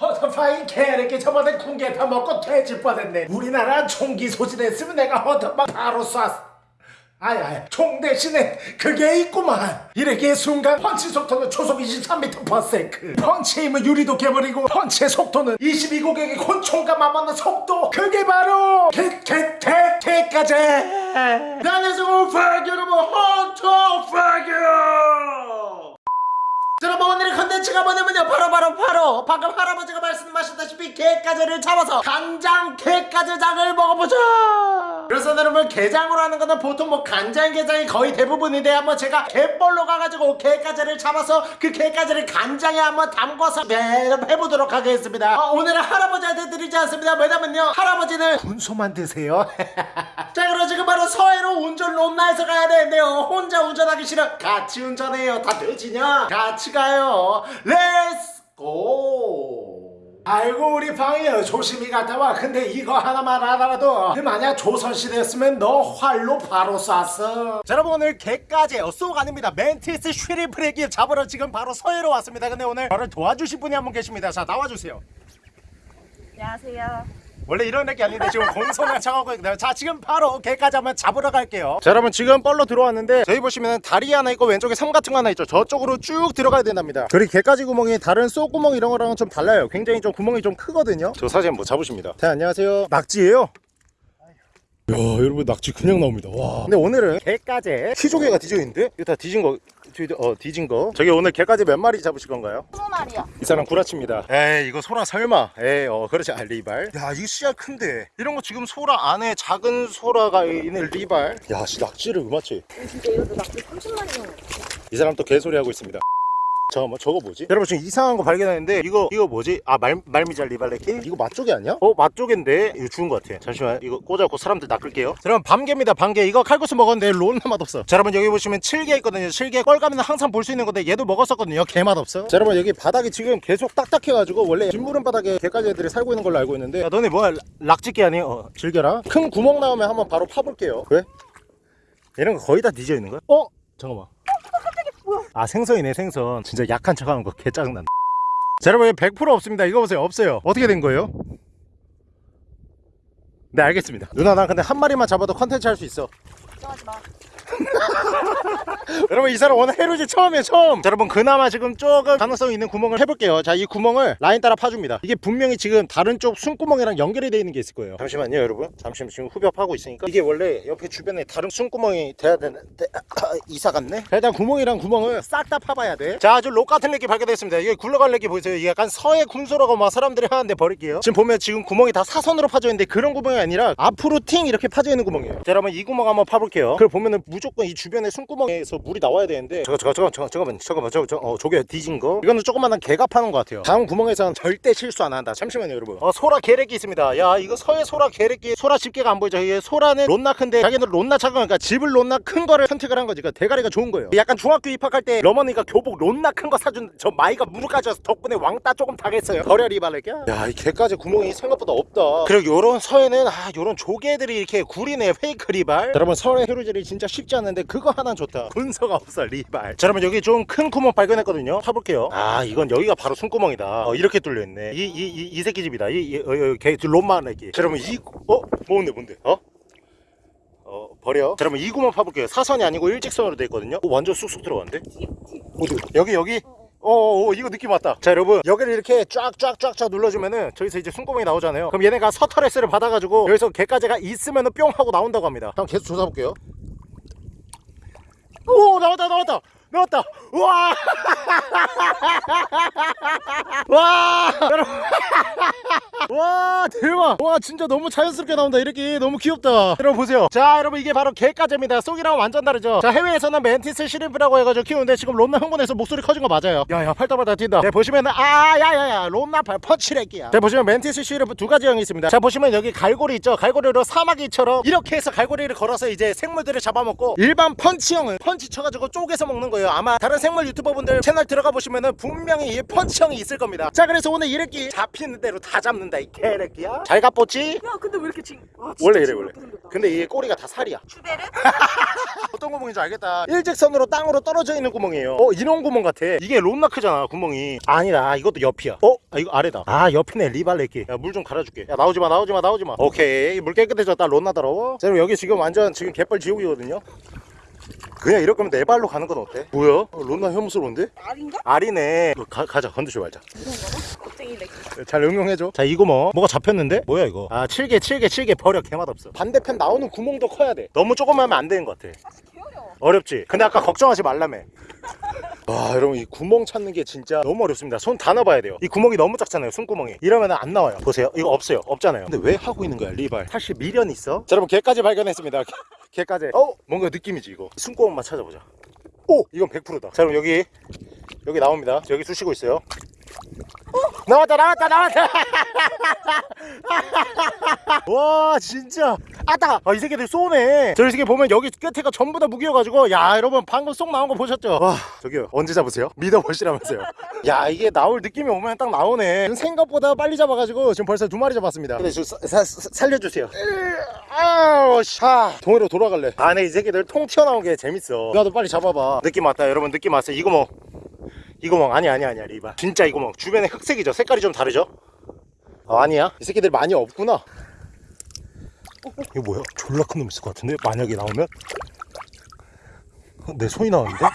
허터파인 개새끼 저번에 군개 다 먹고 돼질 뻔했네. 우리나라 총기 소진했으면 내가 허터파 바로 쐈어 아야 총 대신에 그게 있구만. 이렇게 순간 펀치 속도는 초속 23m/s 펀치 힘은 유리도 깨버리고 펀치의 속도는 22고객의 곤총과 맞먹는 속도. 그게 바로 개개개개까지. 파기 여러분. 헌터 자, 여러분 오늘의 컨텐츠가 뭐냐면요. 바로 바로 바로 방금 할아버지가 말씀하셨다시피 갯가재를 잡아서 간장 갯가재장을 먹어보자! 그래서 여러분 게장으로 하는 거는 보통 뭐 간장 게장이 거의 대부분인데 한번 제가 갯벌로 가가지고 갯가재를 잡아서 그 갯가재를 간장에 한번 담궈서 네, 해보도록 하겠습니다. 어, 오늘은 할아버지한테 드리지 않습니다. 왜냐면요 할아버지는 군소만 드세요. 자 그럼 지금 바로 서해로 운전 롬나에서 가야 되는데요. 혼자 운전하기 싫어? 같이 운전해요. 다 돼지냐? 같이 가요. Let's go 아이고 우리 방이요. 조심히 갔다 와. 근데 이거 하나만 알아라도 만약 조선시대였으면 너 활로 바로 쐈어. 자 여러분 오늘 개까지 쏘가 아닙니다. 멘티스 슈리프레기 잡으러 지금 바로 서해로 왔습니다. 근데 오늘 저를 도와주실 분이 한 분 계십니다. 자 나와주세요. 안녕하세요. 원래 이런 게 아닌데 지금 공손한 척하고 있거든요 자 지금 바로 개까지 한번 잡으러 갈게요. 자 여러분 지금 뻘로 들어왔는데 저희 보시면 다리 하나 있고 왼쪽에 섬 같은 거 하나 있죠. 저쪽으로 쭉 들어가야 된답니다. 그리고 개까지 구멍이 다른 쏘 구멍 이런 거랑은 좀 달라요. 굉장히 좀 구멍이 좀 크거든요. 저 사진 한번 잡으십니다. 자 안녕하세요. 낙지예요. 야 여러분 낙지 그냥 나옵니다. 와. 근데 오늘은 갯가재 키조개가 뒤져 있는데? 이거 다 뒤진 거 뒤- 어 뒤진 거 저기 오늘 갯가재 몇 마리 잡으실 건가요? 스무 마리요. 이 사람 구라칩니다. 에이 이거 소라 설마. 에이 어 그렇지 아 리발. 야 이거 씨알 큰데. 이런 거 지금 소라 안에 작은 소라가 있는 리발. 야 씨 낙지를 음마치. 진짜 이것도 낙지 30마리 이 사람 또 개소리 하고 있습니다. 잠깐만 저거 뭐지? 여러분 지금 이상한 거 발견했는데 이거 이거 뭐지? 아 말, 말미잘 리발레키? 이거 맛조개 아니야? 어 맛조개인데 이거 죽은 거 같아 잠시만 이거 꽂아갖고 사람들 낚을게요 자, 여러분 밤개입니다 밤개 이거 칼국수 먹었는데 론나 맛없어 자 여러분 여기 보시면 칠개 있거든요 칠개 뻘가면 항상 볼 수 있는 건데 얘도 먹었었거든요 개 맛없어 자 여러분 여기 바닥이 지금 계속 딱딱해가지고 원래 진무른 바닥에 개까지 애들이 살고 있는 걸로 알고 있는데 야 너네 뭐야 락짓개 아니야? 어 즐겨라 큰 구멍 나오면 한번 바로 파볼게요 왜? 이런 거 거의 다 뒤져 있는 거야? 어? 잠깐만 아 생선이네 생선. 진짜 약한 척하는 거 개 짜증난다. 자 여러분 100% 없습니다. 이거 보세요. 없어요. 어떻게 된 거예요? 네 알겠습니다. 누나 나 근데 한 마리만 잡아도 컨텐츠 할 수 있어. 걱정하지 마. 여러분 이 사람 오늘 해루지 처음이에요 처음. 자, 여러분 그나마 지금 조금 가능성 있는 구멍을 해볼게요. 자 이 구멍을 라인 따라 파줍니다. 이게 분명히 지금 다른 쪽 숨구멍이랑 연결이 되어 있는 게 있을 거예요. 잠시만요 여러분. 잠시만 지금 후벼파고 있으니까. 이게 원래 옆에 주변에 다른 숨구멍이 돼야 되는데 아, 이사 갔네? 자 일단 구멍이랑 구멍을 싹 다 파봐야 돼자 아주 록 같은 렉이 발견됐습니다. 이게 굴러갈 렉이 보이세요? 이게 약간 서해 군소라고 막 사람들이 하는데 버릴게요. 지금 보면 지금 구멍이 다 사선으로 파져 있는데 그런 구멍이 아니라 앞으로 팅 이렇게 파져 있는 구멍이에요. 자 여러분 이 구멍 한번 파볼게요. 그걸 보면은 무조건 이 주변에 숨구멍에서 물이 나와야 되는데 잠깐 잠깐 잠깐 잠깐만 잠깐만 잠깐만 저, 어, 저게 뒤진 거? 이거는 조그만한 개가 파는 것 같아요. 다음 구멍에서는 절대 실수 안 한다. 잠시만요 여러분. 어 소라 계래끼 있습니다. 야 이거 서해 소라 계래끼 소라 집게가 안 보이죠? 이게 소라는 론나 큰데 자기는 론나 작은 거니까 집을 론나 큰 거를 선택을 한 거지. 그러니까 대가리가 좋은 거예요. 약간 중학교 입학할 때 어머니가 교복 론나 큰 거 사준 저 마이가 무릎까지 와서 덕분에 왕따 조금 당했어요. 버려리 발랄게야 야이 개까지 구멍이 생각보다 없다. 그리고 요런 서해는 아 요런 조개들이 이렇게 구리네. 페이크 리발. 여러분 서해 해루질이 진짜 쉽지 않은데 그거 하나 좋다. 분서가 없어 리발. 자 여러분 여기 좀 큰 구멍 발견했거든요. 타볼게요. 아 이건 여기가 바로 숨구멍이다. 어, 이렇게 뚫려있네. 이 이 이 이 새끼 집이다. 이개 롬마 애기 자 여러분 이 어? 뭔데 뭔데? 어? 어 버려. 자 여러분 이 구멍 파볼게요. 사선이 아니고 일직선으로 돼 있거든요. 오, 완전 쑥쑥 들어갔는데? 어디 여기 여기? 어, 어. 이거 느낌 왔다. 자 여러분 여기를 이렇게 쫙쫙쫙쫙 눌러주면은 저기서 이제 숨구멍이 나오잖아요. 그럼 얘네가 서터레스를 받아가지고 여기서 개까지가 있으면은 뿅 하고 나온다고 합니다. 한번 계속 조사볼게요 오 나왔다 나왔다 나왔다. 우와 와 여러분. 와 대박. 와 진짜 너무 자연스럽게 나온다. 이렇게 너무 귀엽다. 여러분 보세요. 자 여러분 이게 바로 갯가재입니다. 쏙이랑 완전 다르죠? 자 해외에서는 mantis shrimp라고 해가지고 키우는데 지금 롬나 흥분해서 목소리 커진 거 맞아요? 야야 팔다발다 뛴다. 네 보시면은 아 야야야 롬나 팔 펀치레끼야. 자 보시면 mantis shrimp 두 가지 형이 있습니다. 자 보시면 여기 갈고리 있죠? 갈고리로 사마귀처럼 이렇게 해서 갈고리를 걸어서 이제 생물들을 잡아먹고 일반 펀치형은 펀치 쳐가지고 쪼개서 먹는 거예요. 아마 다른 생물 유튜버분들 채널 들어가 보시면은 분명히 이 펀치형이 있을 겁니다. 자 그래서 오늘 이래끼 잡히는 대로 다 잡는다 이 개래끼야. 잘 갑pos지? 야 근데 왜 이렇게 징? 와, 진짜 원래 이래 원래. 근데 이게 꼬리가 다 살이야. 추베르? 어떤 구멍인지 알겠다. 일직선으로 땅으로 떨어져 있는 구멍이에요. 어 이런 구멍 같아. 이게 롬나크잖아 구멍이. 아니다 이것도 옆이야. 어? 아 이거 아래다. 아 옆이네 리발레끼. 야 물 좀 갈아줄게. 야 나오지마 나오지마 나오지마. 오케이. 물 깨끗해졌다 론나 더러워. 자 그럼 여기 지금 완전 지금 갯벌 지옥이거든요 그냥 이럴 거면 네 발로 가는 건 어때? 뭐야? 어, 론나 혐오스러운데? 알인가? 알이네 너 가, 가자 건드지 말자. 잘 응용해줘 자 이거 뭐 뭐가 잡혔는데? 뭐야 이거 아 7개 7개 7개 버려 개맛없어 반대편 나오는 구멍도 커야 돼 너무 조금 하면 안 되는 것 같아 귀여워. 어렵지. 근데 아까 걱정하지 말라며. 와 여러분 이 구멍 찾는 게 진짜 너무 어렵습니다. 손 다 넣어봐야 돼요. 이 구멍이 너무 작잖아요 손구멍이. 이러면 안 나와요. 보세요. 이거 없어요. 없잖아요. 근데 왜 하고 있는 거야 리발? 사실 미련 있어? 자 여러분 개까지 발견했습니다. 개까지. 어? 뭔가 느낌이지 이거. 손구멍만 찾아보자. 오! 이건 100%다. 자 그럼 여기 여기 나옵니다. 여기 쑤시고 있어요 나왔다 나왔다 나왔다. 와 진짜. 아따 아, 이 새끼들 쏘네. 저이 새끼 보면 여기 끝에가 전부 다 무기여가지고 야 여러분 방금 쏙 나온 거 보셨죠? 와 저기요. 언제 잡으세요? 믿어보시라면서요. 야 이게 나올 느낌이 오면 딱 나오네. 생각보다 빨리 잡아가지고 지금 벌써 두 마리 잡았습니다. 근데 저 사- 사- 사- 살려주세요. 아우 샤. 동해로 돌아갈래. 아네 이 새끼들 통 튀어나온 게 재밌어. 나도 빨리 잡아봐. 느낌 왔다 여러분. 느낌 왔어 이거 뭐 이거멍 아니 아니 아니야 리바. 진짜 이거멍 주변에 흑색이죠. 색깔이 좀 다르죠? 아, 아니야? 이 새끼들 많이 없구나. 어, 어, 이거 뭐야? 졸라 큰 놈 있을 것 같은데? 만약에 나오면? 어, 내 손이 나오는데? 자,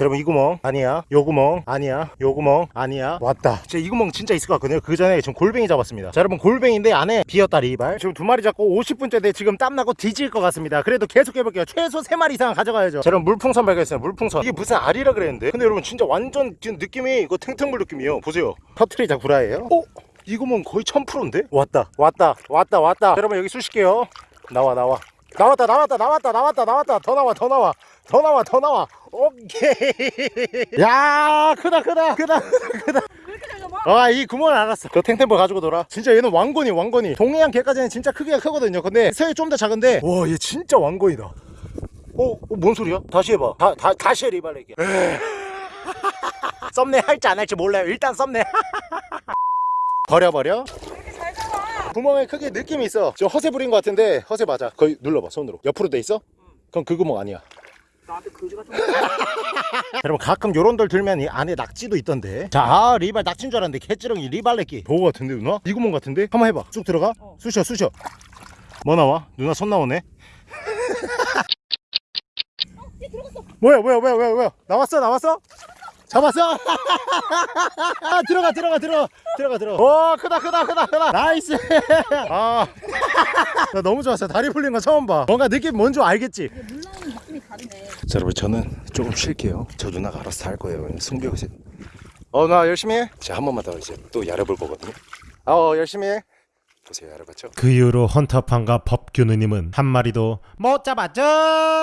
여러분 이 구멍 아니야 요 구멍 아니야 요 구멍 아니야. 왔다. 진짜 이 구멍 진짜 있을 것 같거든요. 그 전에 지금 골뱅이 잡았습니다. 자 여러분 골뱅인데 안에 비었다 리발. 지금 두 마리 잡고 50분째인데 지금 땀나고 뒤질 것 같습니다. 그래도 계속 해볼게요. 최소 세 마리 이상 가져가야죠. 자 여러분 물풍선 발견했어요. 물풍선. 이게 무슨 알이라 그랬는데? 근데 여러분 진짜 완전 지금 느낌이 이거 탱탱물 느낌이에요. 보세요. 터트리자 구라예요. 어? 이 구멍 거의 1000%인데? 왔다. 왔다. 왔다. 왔다. 여러분 여기 쑤실게요. 나와 나와 나왔다 나왔다 나왔다 나왔다 나왔다. 더 나와 더 나와. 더 나와 더 나와. 오케이. 야 크다 크다 크다 크다. 왜 이렇게 잘 잡아? 아이 구멍을 알았어. 그 탱탱볼 가지고 놀아. 진짜 얘는 왕건이 왕건이. 동해안 개까지는 진짜 크기가 크거든요. 근데 새우 좀더 작은데 와 얘 진짜 왕건이다. 어? 어? 뭔 소리야? 다시 해봐. 다, 다, 다시 해 리발레기 썸네 할지 안 할지 몰라요. 일단 썸네 버려버려? 구멍에 크게 느낌이 있어. 저 허세 부린 것 같은데 허세 맞아. 거기 눌러봐 손으로. 옆으로 돼 있어? 그럼 그 구멍 아니야. 나한테 같은 여러분 가끔 요런 돌 들면 이 안에 낙지도 있던데. 자 아, 리발 낙지인 줄 알았는데 개찌렁이 리발레끼. 보고 같은데 누나? 이 구멍 같은데? 한번 해봐. 쭉 들어가? 어. 쑤셔 쑤셔. 뭐 나와? 누나 손 나오네? 뭐야 뭐야 뭐야 뭐야 뭐야? 나왔어 나왔어? 잡았어? 들어가 들어가 들어가 들어가 들어가. 오 크다 크다 크다 크다. Nice. 아. 나 너무 좋았어. 다리 풀린 거 처음 봐. 뭔가 느낌 뭔 줄 알겠지? 이게 물 나오는 느낌이 다르네. 자 여러분 저는 조금 쉴게요. 저 누나가 알아서 할 거예요. 승벽이 어나 열심히 해제한 번만 더 이제 또 야려볼 거거든요. 어 열심히 해 보세요 야려봤죠? 그 이후로 헌터판과 법규누님은 한 마리도 못 잡았죠.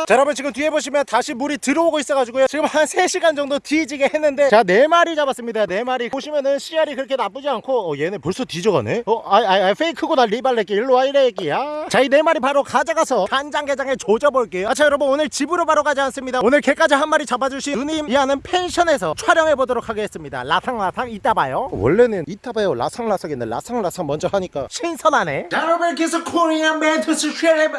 자 여러분 지금 뒤에 보시면 다시 물이 들어오고 있어가지고요. 지금 한 3시간 정도 뒤지게 했는데 자 4마리 잡았습니다. 4마리. 보시면은 씨알이 그렇게 나쁘지 않고 어 얘네 벌써 뒤져가네? 어? 아, 아, 아 페이크고 나 리발레끼. 일로와 이래끼야. 자이 4마리 바로 가져가서 간장게장에 조져볼게요. 아자 여러분 오늘 집으로 바로 가지 않습니다. 오늘 개까지 한 마리 잡아주신 누님 이하는 펜션에서 촬영해보도록 하겠습니다. 라상라상 이따 봐요. 원래는 이따 봐요. 라상라상인데 라상라상 먼저 하니까 신 선하네 자 여러분 계속 코리안 멘트스 쉐레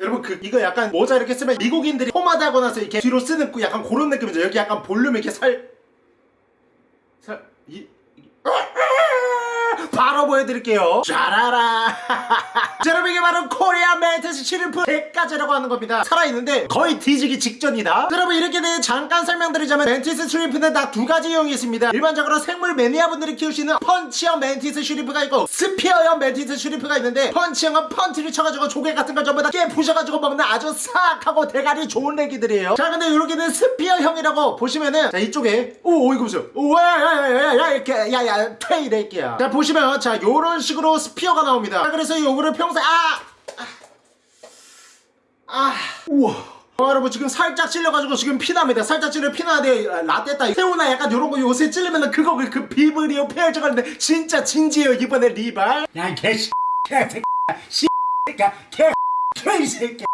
여러분 그 이거 약간 모자 이렇게 쓰면 미국인들이 포마드 하고 나서 이렇게 뒤로 쓰는 그 약간 그런 느낌이죠. 여기 약간 볼륨 이렇게 살 살이 바로 보여드릴게요. 짜라라. 자, 여러분 이게 바로 Korean mantis shrimp 갯가재라고 하는 겁니다. 살아있는데 거의 뒤지기 직전이다. 자, 여러분 이렇게 대해 잠깐 설명드리자면 mantis shrimp는 딱두 가지 유형이 있습니다. 일반적으로 생물 매니아분들이 키우시는 펀치형 mantis shrimp가 있고 spear형 mantis shrimp가 있는데 펀치형은 펀치를 쳐가지고 조개 같은 걸 전부 다 깨 부셔가지고 먹는 아주 사악하고 대가리 좋은 애기들이에요. 자 근데 이렇게는 spear형이라고 보시면은 자 이쪽에 오, 오 이거 보세요. 오야야야야 이렇게 야야 퇴이 낼게야. 자 보시면 자 요런 식으로 스피어가 나옵니다 자 그래서 요거를 평소에 아 아, 우와. 어, 여러분 지금 살짝 찔려가지고 지금 피납니다. 살짝 찔려 피나는데 라떼따 새우나 약간 요런 거 요새 찔리면은 그거 그, 그 비브리오 페어져가 는데 진짜 진지해요 이번에 리발. 야이 개씨 개새끼야 씨새끼야 개 개새끼야.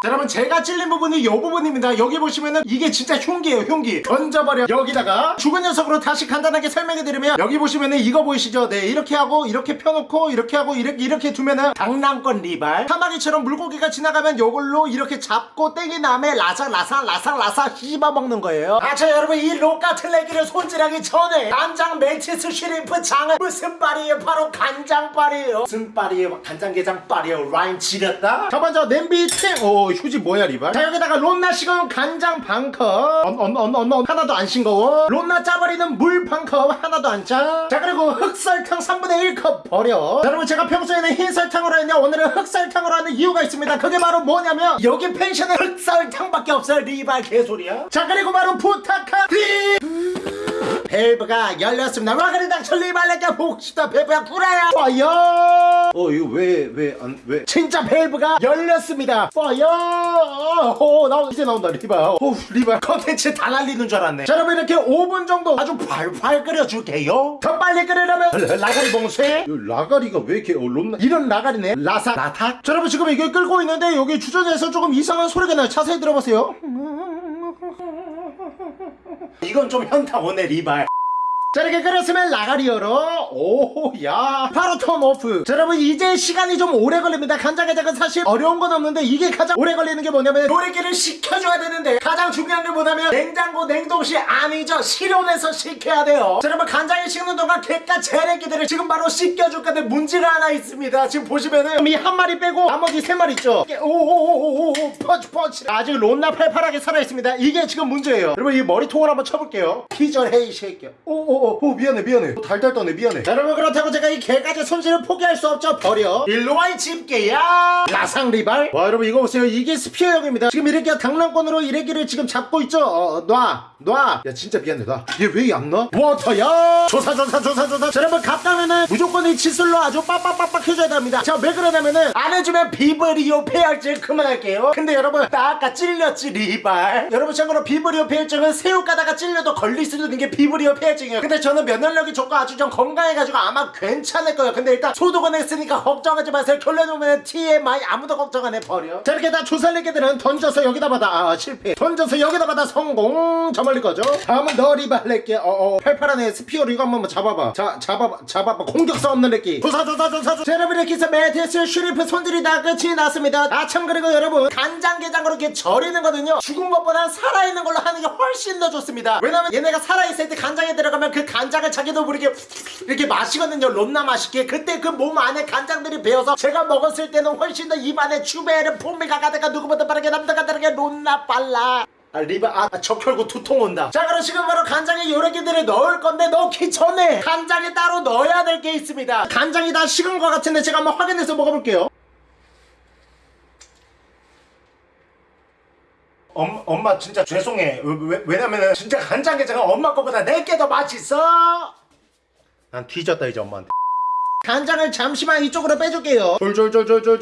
자 자, 여러분 제가 찔린 부분이 이 부분입니다. 여기 보시면은 이게 진짜 흉기예요 흉기. 던져버려. 여기다가 죽은 녀석으로 다시 간단하게 설명해드리면 여기 보시면은 이거 보이시죠? 네 이렇게 하고 이렇게 펴놓고 이렇게 하고 이렇게 이렇게 두면은 장난권 리발. 사마귀처럼 물고기가 지나가면 요걸로 이렇게 잡고 땡긴 다음에 라삭 라삭 라삭 라삭 씹어 먹는 거예요. 아자 여러분 이 로까튼 래기를 손질하기 전에 간장 mantis shrimp 장은 무슨 빨이에요 바로 간장빨이에요. 무슨 빨이에요 간장게장빨이에요. 라인 지렸다. 자 먼저 냄비 탱오 휴지 뭐야 리발? 자 여기다가 론나 식은 간장 반컵. 언언언언 하나도 안 싱거워. 론나 짜버리는 물 반컵 하나도 안짜자 그리고 흑설탕 3분의 1컵 버려. 자, 여러분 제가 평소에는 흰 설탕으로 했는데 오늘은 흑설탕으로 하는 이유가 있습니다. 그게 바로 뭐냐면 여기 펜션에 흑설탕밖에 없어요 리발 개소리야. 자 그리고 바로 부탁한 리 밸브가 열렸습니다. 와그리당 천리발레가 보고 싶다. 밸브야 구라야. Fire. 어 이거 왜 왜안 왜? 진짜 밸브가 열렸습니다. Fire. 오 나 이제 나온다 리바. 오 리바 컨텐츠 다 날리는 줄 알았네. 자 여러분 이렇게 5분 정도 아주 팔팔 끓여줄게요. 더 빨리 끓이려면 라가리 봉쇄. 라가리가 왜 이렇게 어, 론나 이런 라가리네. 라사 라탁. 자 여러분 지금 이게 끓고 있는데 여기 주전자에서 조금 이상한 소리가 나요. 자세히 들어보세요. 이건 좀 현타 오네 리발 자 이렇게 끓였으면 열어 오야. 바로 턴 오프. 자 여러분 이제 시간이 좀 오래 걸립니다. 간장게장은 사실 어려운 건 없는데 이게 가장 오래 걸리는 게 뭐냐면 요리기를 식혀줘야 되는데 가장 중요한 게 뭐냐면 냉장고 냉동실 아니죠. 실온에서 식혀야 돼요. 자 여러분 간장에 식는 동안 객가 재래기들을 지금 바로 씻겨줄 건데 문제가 하나 있습니다. 지금 보시면은 이 한 마리 빼고 나머지 세 마리 있죠? 오오오오오 펀치 펀치. 아직 론나 팔팔하게 살아있습니다. 이게 지금 문제예요. 여러분 이 머리통을 한번 쳐볼게요. 기절해 이 새끼야. 오오 오오 미안해 미안해. 달달 떠네 미안해. 자, 여러분 그렇다고 제가 이 갯가재 손질을 포기할 수 없죠. 버려. 일로와 이 집게야. 라상 리발. 와 여러분 이거 보세요. 이게 spear형입니다. 지금 이렇게 당랑권으로 이 래기를 지금 잡고 있죠. 어, 놔 놔 야 진짜 미안해 놔얘 왜안 놔? 워터야. 조사 조사 조사 조사. 자, 여러분 갑각류는 무조건 이 칫솔로 아주 빡빡빡빡 해줘야 됩니다. 자 왜 그러냐면은 안 해주면 비브리오 패혈증 그만할게요. 근데 여러분 나 아까 찔렸지 리발. 여러분 참고로 비브리오 패혈증은 새우 까다가 찔려도 걸릴 수도 있는 게 비브리오 패혈증이에요 근데 저는 면역력이 좋고 아주 좀 건강해가지고 아마 괜찮을 거예요. 근데 일단 소독은 했으니까 걱정하지 마세요. 결론 오면 TMI 아무도 걱정 안 해 버려. 자 이렇게 다 조살리개들은 던져서 여기다 받아. 아 실패. 던져서 여기다 받아 성공. 저 멀리 꺼져. 다음은 너 리발 낼게 어어. 팔팔하네. spear로 이거 한번 잡아봐. 자 잡아봐 잡아봐. 공격성 없는 래기 조사 조사 조사 조사. 자, 여러분 이렇게 해서 mantis shrimp 손질이 다 끝이 났습니다. 아 참 그리고 여러분 간장게장으로 이렇게 절이는 거는요 죽은 것보다 살아있는 걸로 하는 게 훨씬 더 좋습니다. 왜냐면 얘네가 살아있을 때 간장에 들어가면 그 간장을 자기도 모르게 이렇게 마시거든요. 롬나 맛있게. 그때 그 몸 안에 간장들이 배어서 제가 먹었을 때는 훨씬 더 입 안에 추베르 풍미가 가득한 누구보다 빠르게 남들과 다르게 롬나 빨라. 아 리바 아 적혈구 두통 온다. 자 그럼 지금 바로 간장에 요래기들을 넣을 건데 넣기 전에 간장에 따로 넣어야 될 게 있습니다. 간장이 다 식은 것 같은데 제가 한번 확인해서 먹어볼게요 엄, 엄마 진짜 죄송해. 왜, 왜냐면은 진짜 간장게장은 엄마 거보다 내게 더 맛있어! 난 뒤졌다 이제 엄마한테 간장을 잠시만 이쪽으로 빼줄게요. 졸졸졸졸졸졸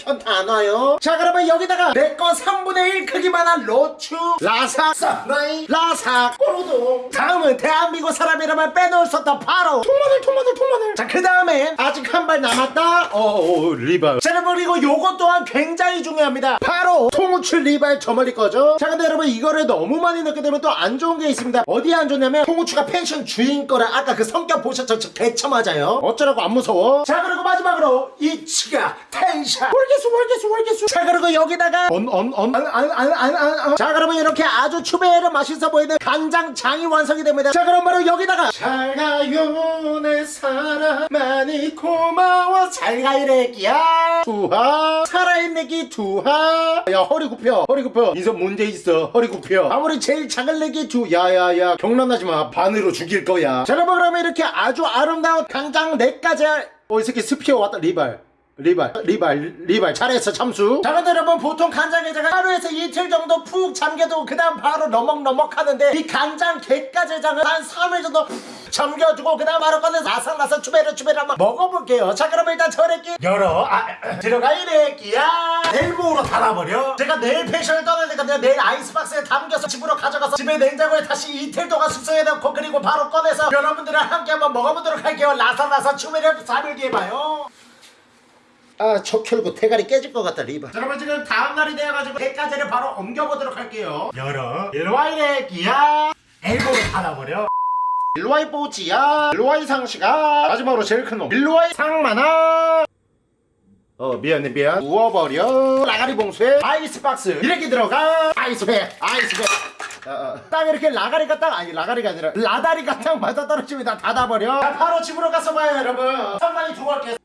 손다안 와요 자 그러면 여기다가 내꺼 3분의 1 크기만한 로추 라삭 사라이 라삭 꼬르동 다음은 대한민국 사람이라면 빼놓을 수 없다 바로 통마늘 통마늘 통마늘 자 그 다음에 아직 한 발 남았다 어어 리발 자 여러분 그리고 요것 또한 굉장히 중요합니다 바로 통후추 리발 저머리 거죠 자 근데 여러분 이거를 너무 많이 넣게 되면 또 안 좋은 게 있습니다 어디에 안 좋냐면 통후추가 펜션 주인 거라 아까 그 성격 보셨죠 저 개체 처 맞아요. 어쩌라고 안 무서워? 자 그리고 마지막으로 이 치가 텐션 월계수 월계수 월계수. 자 그리고 여기다가 언언언안안안자 그러면 이렇게 아주 추베르 맛있어 보이는 간장장이 완성이 됩니다. 자 그럼 바로 여기다가 잘 가요 내 사랑 많이 고마워. 잘 가요 래기야. 투하. 살아있는 기 투하. 야 허리 굽혀 허리 굽혀. 인선 문제 있어 허리 굽혀. 아무리 제일 작은 래기 투 야야야. 경란하지마. 반으로 죽일 거야. 자 여러분 그러면 이렇게 아주 아름다운 간장 4가지 어이 새끼 스피어 왔다 리발 리발 리발 리발. 잘했어 참수. 자 근데 여러분 보통 간장게장은 하루에서 이틀 정도 푹 잠겨두고 그 다음 바로 너먹너먹 하는데 이 간장 게가제장은 한 3일 정도 잠겨두고 그 다음 바로 꺼내서 아삭아삭 추베르 추베르 한번 먹어볼게요. 자 그러면 일단 저래끼 열어. 아, 들어가 이래끼야. 내일봉으로 닫아버려. 제가 내일 펜션을 떠나니까 내가 내일 아이스박스에 담겨서 집으로 가져가서 집에 냉장고에 다시 이틀 동안 숙성해 놓고 그리고 바로 꺼내서 여러분들이랑 함께 한번 먹어보도록 할게요. 라사라사 추베르 3일 뒤에 봐요 아저 켜고 대가리 깨질 것 같다 리바. 자, 여러분 지금 다음 날이 되어가지고 개까지를 바로 옮겨보도록 할게요. 열어. 일로와 이래 기야 엘보를 닫아버려. 일로와이 뽀지야. 일로와이 상시가 마지막으로 제일 큰놈. 일로와이 상만아. 어 미안해 미안. 누워버려. 라가리 봉쇄. 아이스박스. 이렇게 들어가. 아이스팩 아이스팩 어, 어. 딱 이렇게 라가리가 딱 아니 라가리가 아니라 라다리가 딱 맞아 떨어지면 다 닫아버려. 자, 바로 집으로 가서 봐요 여러분. 두고 갈게요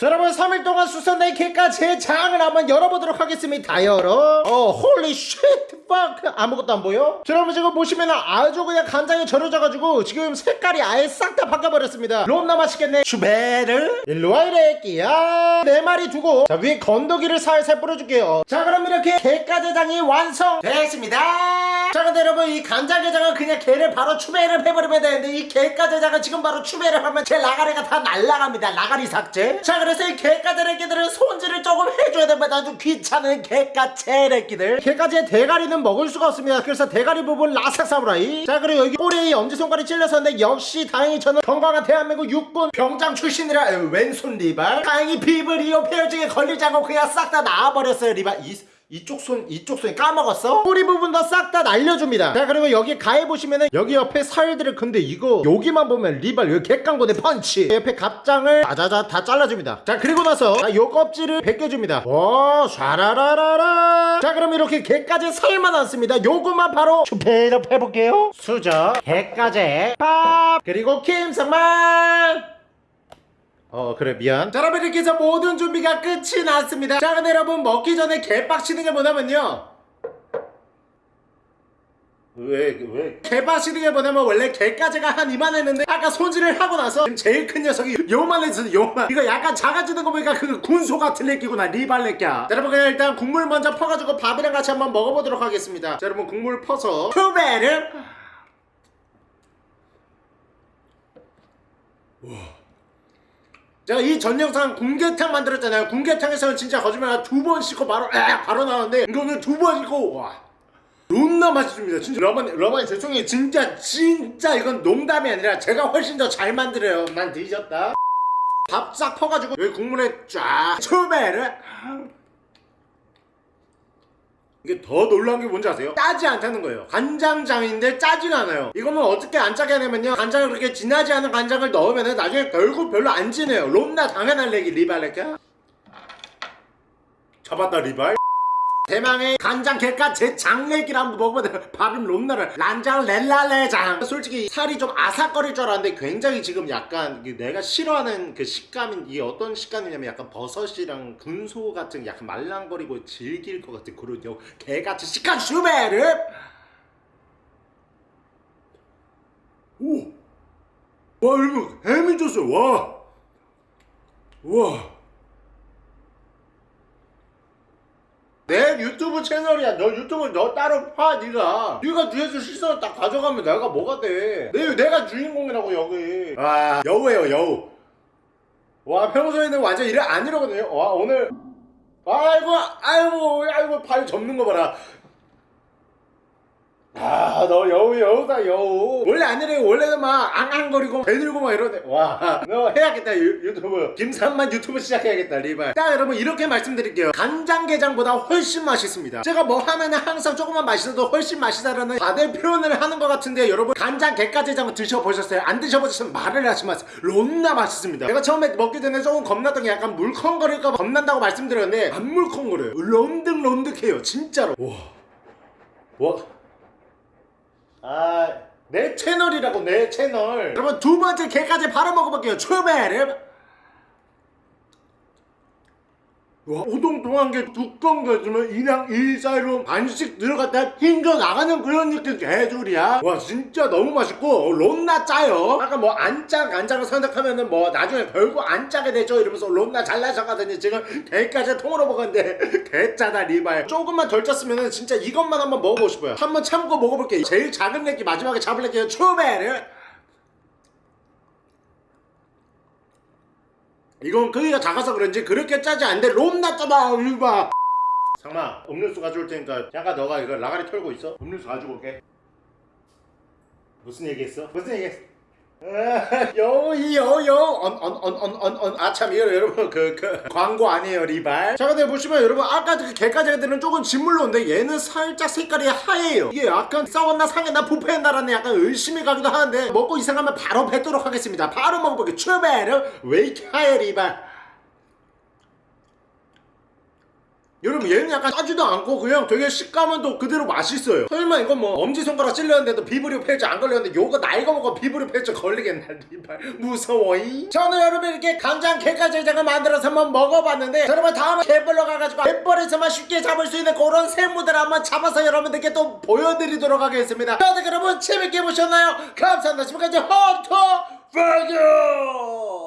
자, 여러분 3일 동안 수선된 제 장을 한번 열어보도록 하겠습니다 다 열어 어 홀리 쉣 팍 아무것도 안 보여? 자, 여러분 지금 보시면 아주 그냥 간장에 절여져가지고 지금 색깔이 아예 싹 다 바뀌어버렸습니다. 론나 맛있겠네. 추베릅. 일로와 이 래끼야. 네 마리 두고. 자 위에 건더기를 살살 뿌려줄게요. 자 그럼 이렇게 갯가재장이 완성됐습니다. 자 근데 여러분 이 간장게장은 그냥 게를 바로 추배를 해버리면 되는데 이 갯가재장은 지금 바로 추배를 하면 제 라가리가 다 날라갑니다. 라가리 삭제. 자 그래서 이 갯가재래끼들은 손질을 조금 해줘야 됩니다. 아주 귀찮은 갯가재래끼들. 게까지의 대가리는 먹을 수가 없습니다. 그래서 대가리 부분 라삭 사무라이. 자 그리고 여기 꼬리에 엄지손가락이 찔렸었는데 역시 다행히 저는 건강한 대한민국 육군 병장 출신이라 에, 왼손 리발. 다행히 비브리오 패혈증에 걸리지 않고 그냥 싹 다 나와버렸어요 리발. 이, 이쪽 손 이쪽 손 까먹었어? 꼬리 부분도 싹다 날려줍니다. 자 그리고 여기 가해 보시면은 여기 옆에 살들을 근데 이거 여기만 보면 리발 여기 객강고대 펀치. 옆에 갑장을 자자자 다 잘라줍니다. 자 그리고 나서 자, 요 껍질을 벗겨줍니다. 오 샤라라라라. 자 그럼 이렇게 개까지 살만 않습니다. 요것만 바로 추페이업 해볼게요. 수저 개까지. 밥 그리고 김성만 어 그래 미안. 자 여러분 이렇게 해서 모든 준비가 끝이 났습니다. 자 근데 여러분 먹기 전에 개빡치는 게 뭐냐면요. 왜, 왜? 개빡치는 게 뭐냐면 원래 개까지가 한 이만 했는데 아까 손질을 하고 나서 지금 제일 큰 녀석이 요만해서 요만. 이거 약간 작아지는 거 보니까 그 군소 같은 렉기구나 리발렉기야. 자 여러분 그냥 일단 국물 먼저 퍼가지고 밥이랑 같이 한번 먹어보도록 하겠습니다. 자 여러분 국물 퍼서 투베를 제가 이 전 영상 공개탕 만들었잖아요. 공개탕에서는 진짜 거짓말 두 번 씻고 바로 에 바로 나왔는데 이거는 두 번 씻고 와. 존나 맛있습니다. 진짜 러버님 러버님 죄송해요. 진짜 진짜 이건 농담이 아니라 제가 훨씬 더 잘 만들어요. 난 뒤졌다. 밥 싹 퍼가지고 여기 국물에 쫙 초배를 이게 더 놀라운 게 뭔지 아세요? 짜지 않다는 거예요. 간장장인데 짜지가 않아요. 이거는 어떻게 안 짜게 하냐면요. 간장을 그렇게 진하지 않은 간장을 넣으면 나중에 결국 별로 안 진해요. 롬나 당연한 얘기 리발레까 잡았다 리발 대망의 간장 개까 제 장내기를 한번 먹어봐야 발음 롬나를. 란장 렐랄레장. 솔직히 살이 좀 아삭거릴 줄 알았는데 굉장히 지금 약간 내가 싫어하는 그 식감인 이게 어떤 식감이냐면 약간 버섯이랑 군소 같은 약간 말랑거리고 질길 것 같은 그런 요 개같이 시간 슈베르. 오! 와 여러분 해민 줬어요. 와! 와 내 유튜브 채널이야. 너 유튜브 너 따로 파 네가. 네가 뒤에서 시선을 딱 가져가면 내가 뭐가 돼? 내 내가 주인공이라고 여기. 아 여우예요 여우. 와 평소에는 완전 이래 안 이러거든요. 와 오늘 아이고 아이고 아이고 발 접는 거 봐라. 아, 너 여우 여우다 여우. 원래 안 이래요. 원래는 막 앙앙거리고 배 들고 막 이러네. 와, 너 해야겠다 유, 유튜브. 김삼만 유튜브 시작해야겠다 리발. 자, 여러분 이렇게 말씀드릴게요. 간장게장보다 훨씬 맛있습니다. 제가 뭐 하면은 항상 조금만 맛있어도 훨씬 맛있다라는 다들 표현을 하는 것 같은데 여러분 간장 게까지장은 드셔보셨어요? 안 드셔보셨으면 말을 하지 마세요. 롬나 맛있습니다. 제가 처음에 먹기 전에 조금 겁났던 게 약간 물컹거릴까 봐 겁난다고 말씀드렸는데 안 물컹거려요. 롬득롬득해요. 진짜로. 와, 와. 아, 내 채널이라고 내 채널. 여러분 두 번째 개까지 바로 먹어볼게요. 초베르. 와, 오동통한 게 두꺼운 게 있으면 이랑 이 사이로 반씩 들어갔다 흰겨 나가는 그런 느낌 개줄이야. 와, 진짜 너무 맛있고 롬나 짜요. 아까 뭐 안짜 간장을 선택하면은 뭐 나중에 결국 안 짜게 되죠. 이러면서 롬나 잘나셨거든요. 지금 개까지 통으로 먹었는데 개짜다 리발. 조금만 덜 짰으면은 진짜 이것만 한번 먹어보고 싶어요. 한번 참고 먹어볼게요. 제일 작은 렉기 마지막에 잡을 렉기요. 초베르. 이건 크기가 작아서 그런지 그렇게 짜지 않는데 롬나 짜다 이봐 상마 음료수 가져올 테니까 잠깐 너가 이거 라가리 털고 있어 음료수 가지고 올게 무슨 얘기했어? 무슨 얘기했어? 여여여언언언언언 아참 이거 여러분. 그, 그 광고 아니에요 리발. 자 근데 보시면 여러분 아까 그 개까지 애들은 조금 진물로인데 얘는 살짝 색깔이 하얘요. 이게 약간 싸웠나 상했나 부패했나라는 약간 의심이 가기도 하는데 먹고 이상하면 바로 뱉도록 하겠습니다. 바로 먹어볼게요. 출발 왜 이렇게 하얘 리발 여러분 얘는 약간 짜지도 않고 그냥 되게 식감은 또 그대로 맛있어요. 설마 이건 뭐 엄지손가락 찔렸는데도 비브리오 펠트 안 걸렸는데 요거 나이가 먹어 비브리오 펠트 걸리겠나 리발 무서워이 저는 여러분 이렇게 간장 게까지장을 만들어서 한번 먹어봤는데 자, 여러분 다음에 갯벌로 가가지고 갯벌에서만 쉽게 잡을 수 있는 그런 생물들 한번 잡아서 여러분들께 또 보여드리도록 하겠습니다. 다들 여러분 재밌게 보셨나요? 감사합니다. 지금까지 헌터 파이어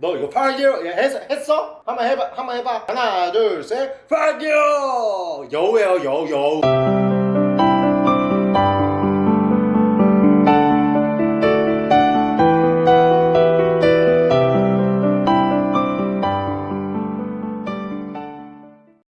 너 이거 파이어 했어? 했어? 한번 해봐 한번 해봐 하나 둘셋 파이어 여우예요 여우 여우